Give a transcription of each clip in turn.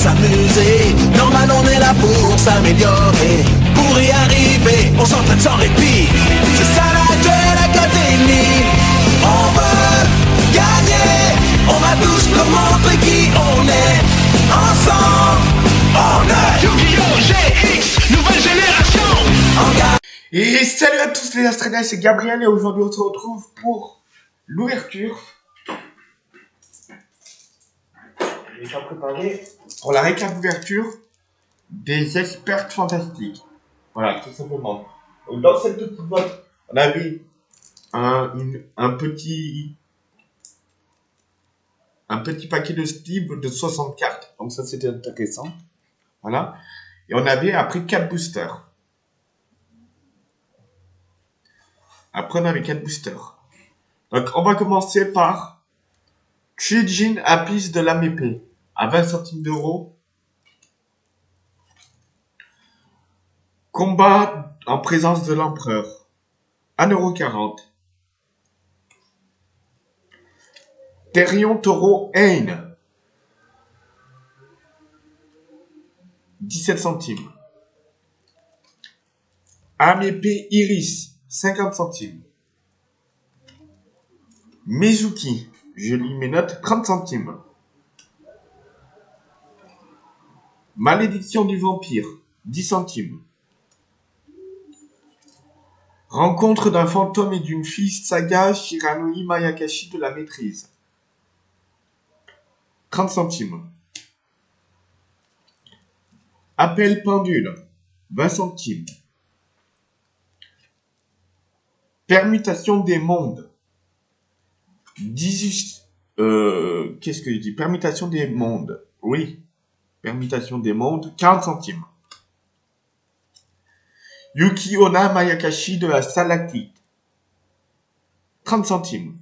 s'amuser. Normal, on est là pour s'améliorer. Pour y arriver, on s'entraîne sans répit. C'est ça la Duel Academy. On veut gagner. On va tous nous montrer qui on est. Ensemble, on est Yu-Gi-Oh! GX, nouvelle génération en gagne. Et salut à tous les Astréniens, c'est Gabriel et aujourd'hui on se retrouve pour l'ouverture. J'ai déjà préparé pour la récap d'ouverture des experts fantastiques. Voilà, tout simplement. Dans cette petite boîte, on avait un, petit un petit paquet de Steve de 60 cartes. Donc ça c'était intéressant. Voilà. Et on avait après 4 boosters. Après, on avait 4 boosters. Donc, on va commencer par Chijin Apis de l'AMP à 20 centimes d'euros. Combat en présence de l'empereur. 1,40€. Terion Taureau Haine. 17 centimes. AMP Iris, 50 centimes. Mizuki, je lis mes notes, 30 centimes. Malédiction du vampire, 10 centimes. Rencontre d'un fantôme et d'une fille saga Shiranui Mayakashi de la maîtrise. 30 centimes. Appel pendule, 20 centimes. Permutation des mondes. 18. Euh, Qu'est-ce que je dis? Permutation des mondes. Oui. Permutation des mondes. 40 centimes. Yuki Ona Mayakashi de la Salactite. 30 centimes.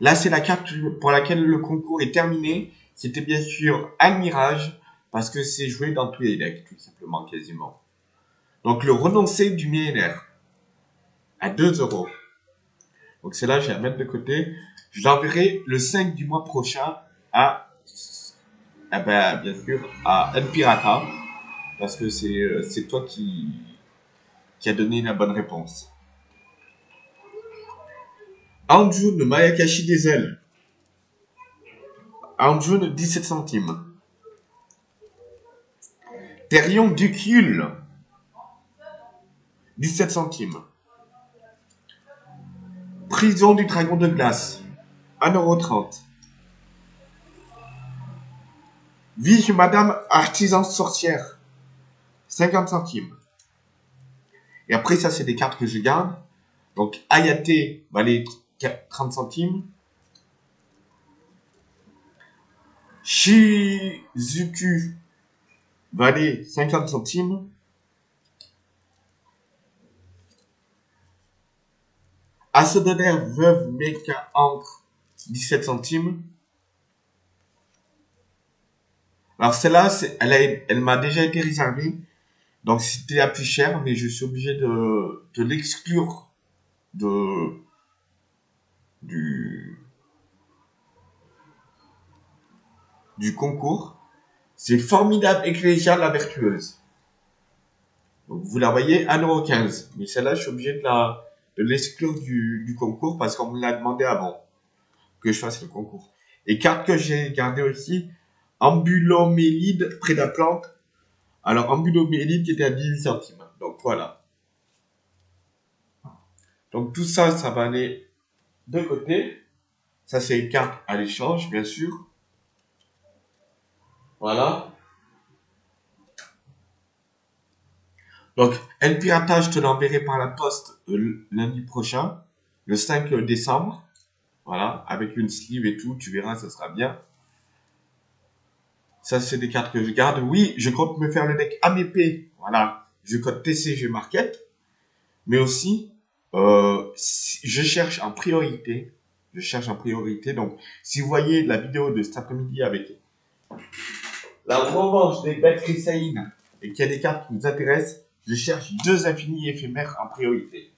Là, c'est la carte pour laquelle le concours est terminé. C'était bien sûr un mirage, parce que c'est joué dans tous les decks, tout simplement, quasiment. Donc, le renoncé du millénaire à 2 euros. Donc celle-là, je vais la mettre de côté. Je l'enverrai le 5 du mois prochain à, eh ben, bien sûr, à El Pirata. Parce que c'est euh, toi qui, qui a donné la bonne réponse. Anjun Mayakashi ailes. Anjun 17 centimes. Terion Ducule. 17 centimes. Prison du dragon de glace. 1,30€. Chez Madame Artisan Sorcière. 50 centimes. Et après, ça, c'est des cartes que je garde. Donc, Ayate valait 30 centimes. Shizuku valait 50 centimes. Assodonaire veuve Mecha Ancre, 17 centimes. Alors celle-là, elle, m'a déjà été réservée. Donc c'était la plus chère, mais je suis obligé de, l'exclure du, concours. C'est formidable Ecclésia la vertueuse. Vous la voyez, 1,15€. Mais celle-là, je suis obligé de l'exclure du, du concours parce qu'on me l'a demandé avant que je fasse le concours. Et carte que j'ai gardée aussi, Ambulomélide près de la plante. Alors Ambulomélide qui était à 18 centimes. Donc voilà. Donc tout ça, ça va aller de côté. Ça c'est une carte à l'échange, bien sûr. Voilà. Donc, El je te l'enverrai par la poste euh, lundi prochain, le 5 décembre. Voilà, avec une sleeve et tout, tu verras, ça sera bien. Ça, c'est des cartes que je garde. Oui, je compte me faire le deck AMP. Voilà, je code TCG Market. Mais aussi, euh, je cherche en priorité. Je cherche en priorité. Donc, si vous voyez la vidéo de cet après-midi avec la revanche des bêtes Chrysaïnes et qu'il y a des cartes qui vous intéressent, je cherche deux infinis éphémères en priorité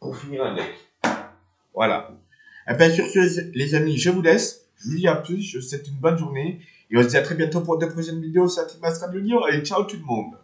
pour finir un deck. Voilà. Et bien sur ce, les amis, je vous laisse. Je vous dis à plus. Je vous souhaite une bonne journée Et on se dit à très bientôt pour de prochaines vidéos sur Team Radio Lyon. Allez, ciao tout le monde